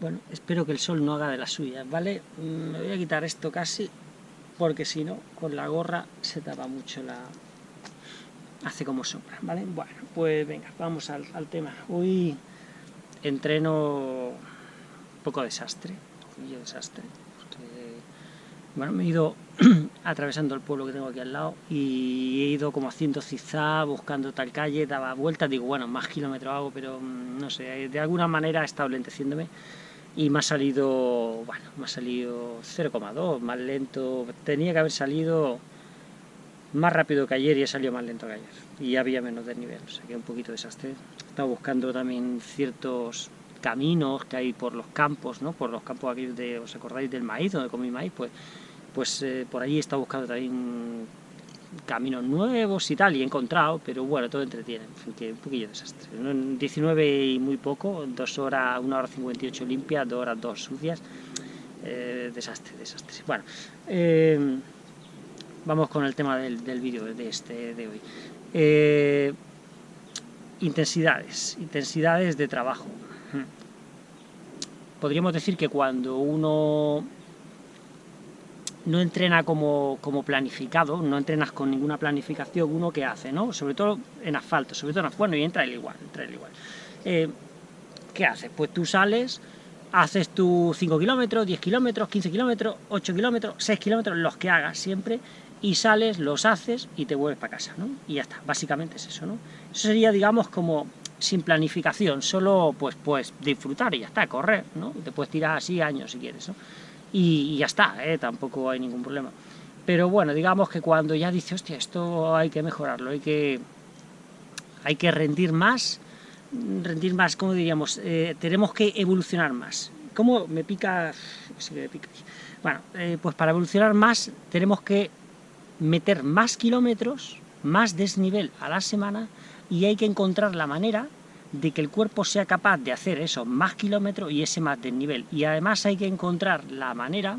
Bueno, espero que el sol no haga de las suyas, ¿vale? Mm, me voy a quitar esto casi, porque si no, con la gorra se tapa mucho la... hace como sombra, ¿vale? Bueno, pues venga, vamos al, tema. Hoy entreno un poco desastre, un desastre, bueno, me he ido atravesando el pueblo que tengo aquí al lado y he ido como haciendo zigzag, buscando tal calle, daba vueltas, digo, bueno, más kilómetros hago, pero mm, no sé, de alguna manera he estado lenteciéndome y me ha salido, bueno, me ha salido 0,2, más lento, tenía que haber salido más rápido que ayer y he salido más lento que ayer, y había menos desnivel, o sea que un poquito desastre. He estado buscando también ciertos caminos que hay por los campos, ¿no? por los campos aquí, de, ¿os acordáis del maíz, donde comí maíz? Pues, pues eh, por ahí he estado buscando también caminos nuevos y tal, y he encontrado, pero bueno, todo entretiene, que un poquillo desastre. 19 y muy poco, 2 horas, 1 hora 58 limpias, 2 horas 2 sucias, eh, desastre, desastre. Bueno, eh, vamos con el tema del, del vídeo de este de hoy. Eh, intensidades, intensidades de trabajo. Podríamos decir que cuando uno no entrena como, planificado, no entrenas con ninguna planificación, uno que hace, ¿no? Sobre todo en asfalto, sobre todo en asfalto, bueno, y entra el igual, entra el igual. Eh, ¿Qué haces? Pues tú sales, haces tus 5 kilómetros, 10 kilómetros, 15 kilómetros, 8 kilómetros, 6 kilómetros, los que hagas siempre, y sales, los haces y te vuelves para casa, ¿no? Y ya está, básicamente es eso, ¿no? Eso sería, digamos, como sin planificación, solo pues, pues disfrutar y ya está, correr, ¿no? Te puedes tirar así años si quieres, ¿no? Y, ya está, ¿eh? tampoco hay ningún problema. Pero bueno, digamos que cuando ya dice, hostia, esto hay que mejorarlo, hay que, hay que rendir más, rendir más, ¿cómo diríamos? Eh, tenemos que evolucionar más. ¿Cómo me pica? Sí me pica. Bueno, eh, pues para evolucionar más tenemos que meter más kilómetros, más desnivel a la semana y hay que encontrar la manera de que el cuerpo sea capaz de hacer esos más kilómetros y ese más desnivel. Y además hay que encontrar la manera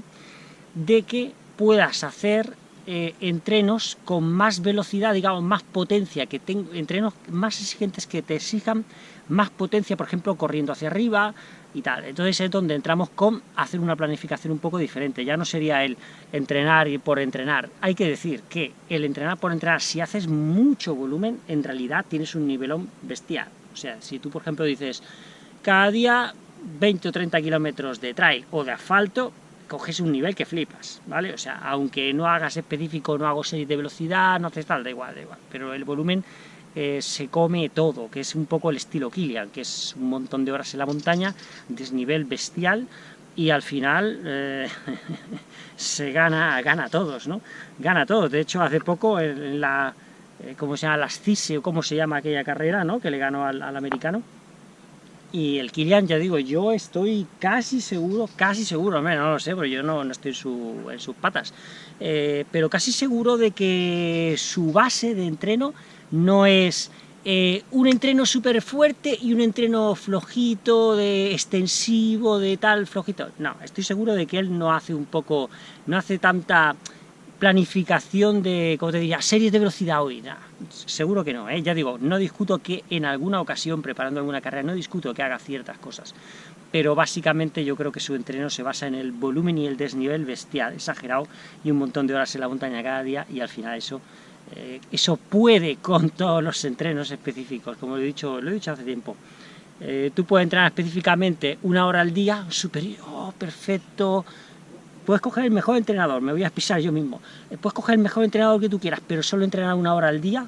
de que puedas hacer eh, entrenos con más velocidad, digamos, más potencia, que entrenos más exigentes que te exijan más potencia, por ejemplo, corriendo hacia arriba y tal. Entonces es donde entramos con hacer una planificación un poco diferente. Ya no sería el entrenar y por entrenar. Hay que decir que el entrenar por entrenar, si haces mucho volumen, en realidad tienes un nivelón bestial. O sea, si tú, por ejemplo, dices, cada día 20 o 30 kilómetros de trail o de asfalto, coges un nivel que flipas, ¿vale? O sea, aunque no hagas específico, no hago serie de velocidad, no haces tal, da igual, da igual. Pero el volumen eh, se come todo, que es un poco el estilo Kilian, que es un montón de horas en la montaña, desnivel bestial, y al final eh, se gana, gana todos, ¿no? Gana a todos. De hecho, hace poco en la eh, ¿cómo se llama? Las CISE, o cómo se llama aquella carrera, ¿no? Que le ganó al, americano. Y el Kilian, ya digo, yo estoy casi seguro, casi seguro, no lo sé, porque yo no, no estoy en, sus patas, eh, pero casi seguro de que su base de entreno no es eh, un entreno súper fuerte y un entreno flojito, de extensivo, de tal, flojito. No, estoy seguro de que él no hace un poco, no hace tanta planificación de, como te diría, series de velocidad hoy, seguro que no, ¿eh? ya digo, no discuto que en alguna ocasión, preparando alguna carrera, no discuto que haga ciertas cosas, pero básicamente yo creo que su entreno se basa en el volumen y el desnivel bestial, exagerado, y un montón de horas en la montaña cada día, y al final eso, eh, eso puede con todos los entrenos específicos, como lo he dicho, he dicho hace tiempo, eh, tú puedes entrenar específicamente una hora al día, superior, oh, perfecto, Puedes coger el mejor entrenador, me voy a pisar yo mismo. Eh, puedes coger el mejor entrenador que tú quieras, pero solo entrenar una hora al día.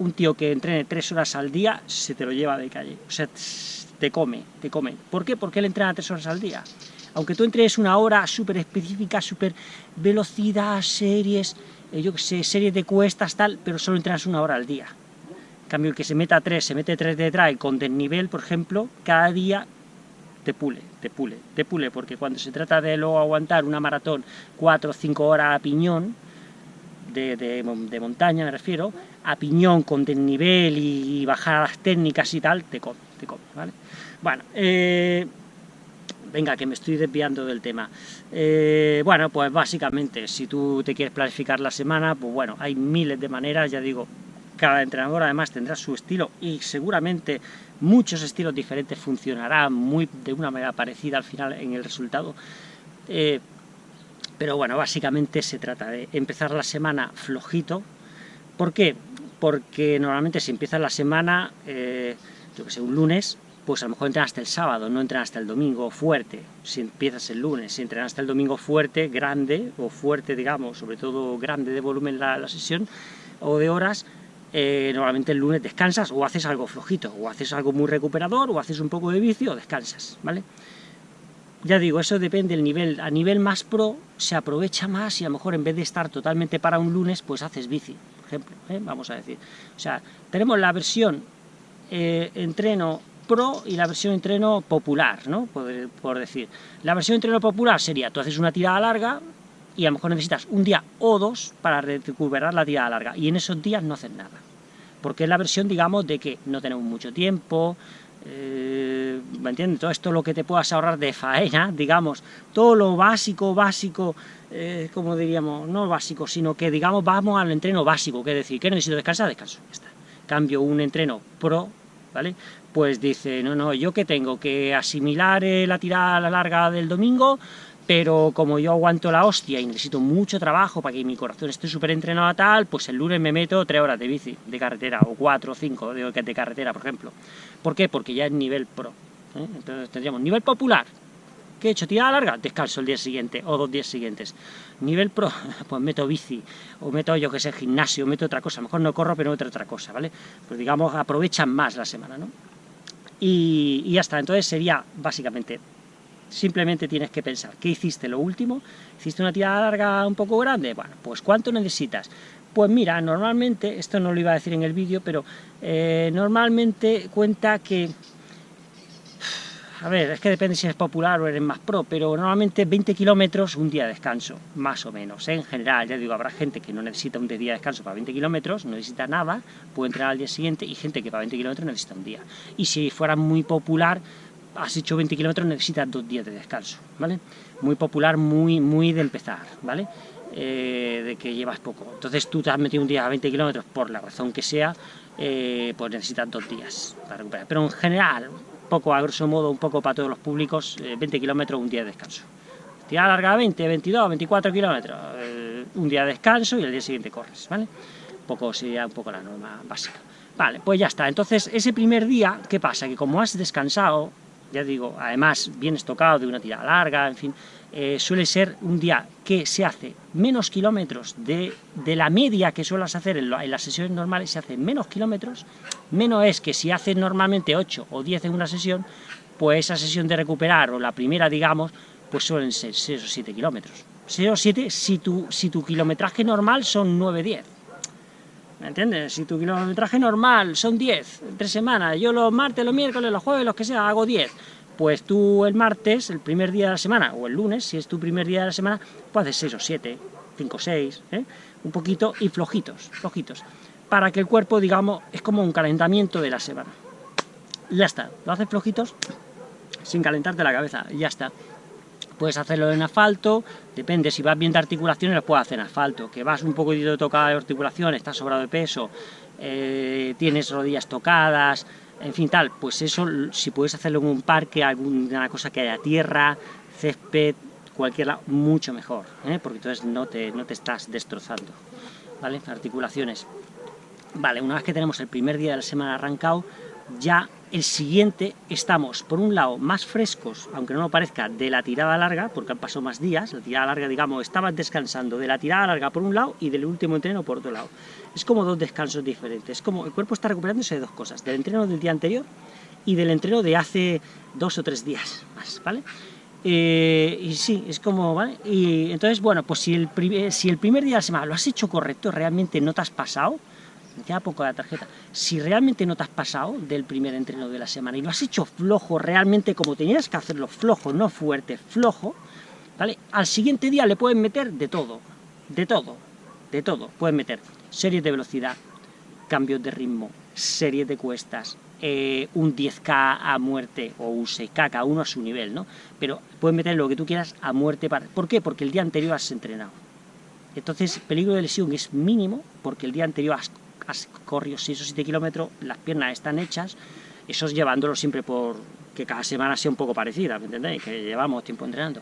Un tío que entrene tres horas al día se te lo lleva de calle. O sea, te come, te come. ¿Por qué? Porque él entrena tres horas al día. Aunque tú entrenes una hora súper específica, súper velocidad, series, eh, yo qué sé, series de cuestas, tal, pero solo entrenas una hora al día. En cambio, el que se meta tres, se mete tres de con desnivel, por ejemplo, cada día te pule, te pule, te pule, porque cuando se trata de luego aguantar una maratón 4 o 5 horas a piñón, de, de, montaña me refiero, a piñón con desnivel y, bajadas técnicas y tal, te come, te come, ¿vale? Bueno, eh, venga, que me estoy desviando del tema. Eh, bueno, pues básicamente, si tú te quieres planificar la semana, pues bueno, hay miles de maneras, ya digo, cada entrenador además tendrá su estilo y seguramente muchos estilos diferentes funcionarán muy de una manera parecida al final en el resultado. Eh, pero bueno, básicamente se trata de empezar la semana flojito. ¿Por qué? Porque normalmente si empiezas la semana, eh, yo que sé, un lunes, pues a lo mejor entrenas hasta el sábado, no entrenas hasta el domingo fuerte. Si empiezas el lunes, si entrenas hasta el domingo fuerte, grande, o fuerte, digamos, sobre todo grande de volumen la sesión, o de horas, eh, normalmente el lunes descansas o haces algo flojito, o haces algo muy recuperador, o haces un poco de vicio, o descansas, ¿vale? Ya digo, eso depende del nivel. A nivel más pro se aprovecha más y a lo mejor en vez de estar totalmente para un lunes, pues haces bici, por ejemplo, ¿eh? vamos a decir. O sea, tenemos la versión eh, entreno pro y la versión entreno popular, ¿no? Por, por, decir. La versión entreno popular sería, tú haces una tirada larga, y a lo mejor necesitas un día o dos para recuperar la tirada larga, y en esos días no haces nada. Porque es la versión, digamos, de que no tenemos mucho tiempo, eh, ¿me entiendes? Todo esto lo que te puedas ahorrar de faena, digamos, todo lo básico, básico, eh, como diríamos, no básico, sino que, digamos, vamos al entreno básico, que es decir, que necesito descansar, descanso, ya está. Cambio un entreno pro, ¿vale? Pues dice, no, no, yo que tengo que asimilar eh, la tirada larga del domingo, pero como yo aguanto la hostia y necesito mucho trabajo para que mi corazón esté súper entrenado a tal, pues el lunes me meto tres horas de bici, de carretera, o cuatro o cinco de, de carretera, por ejemplo. ¿Por qué? Porque ya es nivel pro. ¿eh? Entonces tendríamos nivel popular, ¿qué he hecho? ¿Tirada larga? Descanso el día siguiente, o dos días siguientes. Nivel pro, pues meto bici, o meto, yo que sé, gimnasio, meto otra cosa. mejor no corro, pero meto otra cosa, ¿vale? Pues digamos, aprovechan más la semana, ¿no? Y, y ya está, entonces sería, básicamente, simplemente tienes que pensar, ¿qué hiciste lo último? ¿Hiciste una tirada larga un poco grande? Bueno, pues ¿cuánto necesitas? Pues mira, normalmente, esto no lo iba a decir en el vídeo, pero eh, normalmente cuenta que... A ver, es que depende si eres popular o eres más pro, pero normalmente 20 kilómetros, un día de descanso, más o menos. ¿eh? En general, ya digo, habrá gente que no necesita un día de descanso para 20 kilómetros, no necesita nada, puede entrenar al día siguiente, y gente que para 20 kilómetros necesita un día. Y si fuera muy popular, has hecho 20 kilómetros, necesitas dos días de descanso, ¿vale? Muy popular, muy, muy de empezar, ¿vale? Eh, de que llevas poco. Entonces tú te has metido un día a 20 kilómetros, por la razón que sea, eh, pues necesitas dos días para recuperar. Pero en general, poco a grosso modo, un poco para todos los públicos, 20 eh, kilómetros, un día de descanso. Tira larga 20, 22, 24 kilómetros, un día de descanso y el día siguiente corres, ¿vale? Poco sería un poco la norma básica. Vale, pues ya está. Entonces, ese primer día, ¿qué pasa? Que como has descansado, ya digo, además bien estocado de una tirada larga, en fin, eh, suele ser un día que se hace menos kilómetros de, la media que suelas hacer en, las sesiones normales, se hace menos kilómetros, menos es que si haces normalmente 8 o 10 en una sesión, pues esa sesión de recuperar, o la primera, digamos, pues suelen ser 6 o 7 kilómetros. 6 o 7 si tu, si tu kilometraje normal son 9-10. ¿Me entiendes? Si tu kilometraje normal son 10 entre semanas, yo los martes, los miércoles, los jueves, los que sea, hago 10, pues tú el martes, el primer día de la semana, o el lunes, si es tu primer día de la semana, pues haces 6 o 7, 5 o 6, ¿eh? un poquito, y flojitos, flojitos, para que el cuerpo, digamos, es como un calentamiento de la semana. Ya está, lo haces flojitos, sin calentarte la cabeza, ya está. Puedes hacerlo en asfalto, depende, si vas bien de articulaciones lo puedes hacer en asfalto, que vas un poquito tocada de articulación, estás sobrado de peso, eh, tienes rodillas tocadas, en fin, tal, pues eso, si puedes hacerlo en un parque, alguna cosa que haya tierra, césped, cualquier lado, mucho mejor, ¿eh? porque entonces no te, no te estás destrozando, ¿vale? Articulaciones. Vale, una vez que tenemos el primer día de la semana arrancado, ya el siguiente estamos, por un lado, más frescos, aunque no lo parezca, de la tirada larga, porque han pasado más días, la tirada larga, digamos, estabas descansando de la tirada larga por un lado y del último entreno por otro lado. Es como dos descansos diferentes, es como el cuerpo está recuperándose de dos cosas, del entreno del día anterior y del entreno de hace dos o tres días más, ¿vale? Eh, y sí, es como, ¿vale? Y entonces, bueno, pues si el, si el primer día de la semana lo has hecho correcto, realmente no te has pasado, ya poco la tarjeta. Si realmente no te has pasado del primer entreno de la semana y lo has hecho flojo, realmente como tenías que hacerlo flojo, no fuerte, flojo, ¿vale? Al siguiente día le pueden meter de todo, de todo, de todo. Pueden meter series de velocidad, cambios de ritmo, series de cuestas, eh, un 10K a muerte o un 6K, cada uno a su nivel, ¿no? Pero pueden meter lo que tú quieras a muerte. Para... ¿Por qué? Porque el día anterior has entrenado. Entonces, el peligro de lesión es mínimo porque el día anterior has has corrido 6 o 7 kilómetros, las piernas están hechas, eso es llevándolo siempre por que cada semana sea un poco parecida, ¿me entendéis? Que llevamos tiempo entrenando.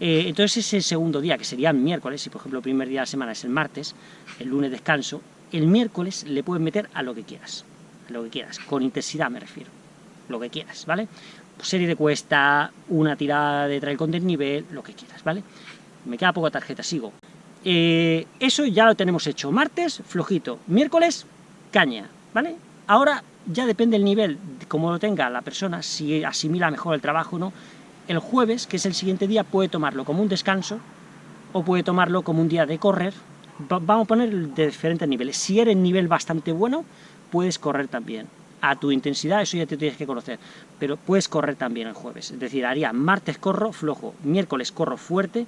Eh, entonces ese segundo día, que sería el miércoles, si por ejemplo el primer día de la semana es el martes, el lunes descanso, el miércoles le puedes meter a lo que quieras, a lo que quieras, con intensidad me refiero, lo que quieras, ¿vale? Serie de cuesta, una tirada de trail con desnivel, lo que quieras, ¿vale? Me queda poca tarjeta, sigo. Eh, eso ya lo tenemos hecho. Martes, flojito. Miércoles, caña, ¿vale? Ahora ya depende el nivel, como lo tenga la persona, si asimila mejor el trabajo o no. El jueves, que es el siguiente día, puede tomarlo como un descanso o puede tomarlo como un día de correr. vamos a poner de diferentes niveles. Si eres nivel bastante bueno, puedes correr también. A tu intensidad, eso ya te tienes que conocer. Pero puedes correr también el jueves. Es decir, haría martes corro flojo, miércoles corro fuerte,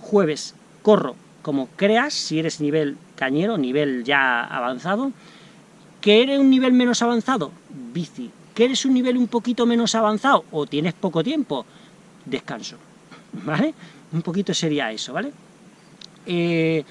jueves corro como creas, si eres nivel cañero, nivel ya avanzado, que eres un nivel menos avanzado, bici, que eres un nivel un poquito menos avanzado, o tienes poco tiempo, descanso, ¿vale? Un poquito sería eso, ¿vale? Eh,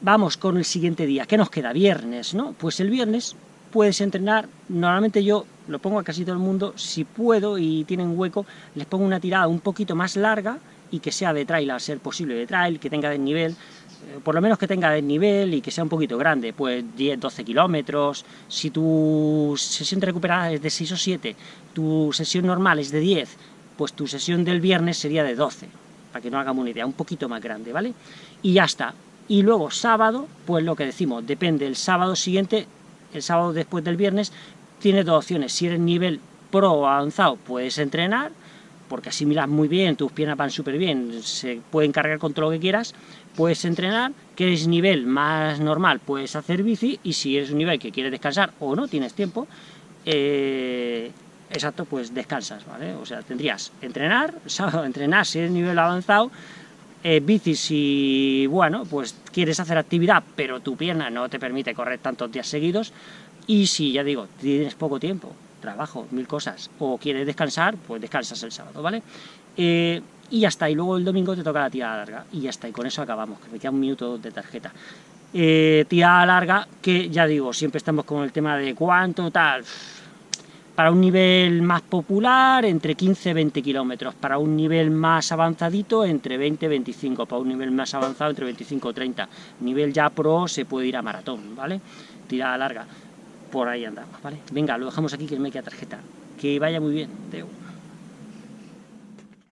vamos con el siguiente día, ¿qué nos queda? Viernes, ¿no? Pues el viernes puedes entrenar, normalmente yo lo pongo a casi todo el mundo, si puedo y tienen hueco, les pongo una tirada un poquito más larga, y que sea de trail a ser posible de trail, que tenga desnivel, eh, por lo menos que tenga desnivel y que sea un poquito grande, pues 10, 12 kilómetros, si tu sesión de recuperada es de 6 o 7, tu sesión normal es de 10, pues tu sesión del viernes sería de 12, para que no hagamos una idea, un poquito más grande, ¿vale? Y ya está. Y luego sábado, pues lo que decimos, depende, el sábado siguiente, el sábado después del viernes, tienes dos opciones, si eres nivel pro avanzado, puedes entrenar, porque asimilas muy bien, tus piernas van súper bien, se pueden cargar con todo lo que quieras, puedes entrenar, que es nivel más normal, puedes hacer bici, y si eres un nivel que quieres descansar o no tienes tiempo, eh, exacto, pues descansas, ¿vale? O sea, tendrías entrenar, sábado entrenar si eres nivel avanzado, eh, bici si, bueno, pues quieres hacer actividad, pero tu pierna no te permite correr tantos días seguidos, y si, ya digo, tienes poco tiempo, trabajo, mil cosas, o quieres descansar, pues descansas el sábado, ¿vale? Eh, y ya está, y luego el domingo te toca la tirada larga, y ya está, y con eso acabamos, que me queda un minuto de tarjeta. Eh, tirada larga, que ya digo, siempre estamos con el tema de cuánto, tal, para un nivel más popular, entre 15 y 20 kilómetros, para un nivel más avanzadito, entre 20 y 25, para un nivel más avanzado, entre 25 y 30, nivel ya pro, se puede ir a maratón, ¿vale? Tirada larga por ahí andamos, ¿vale? Venga, lo dejamos aquí que me queda tarjeta. Que vaya muy bien, Deu.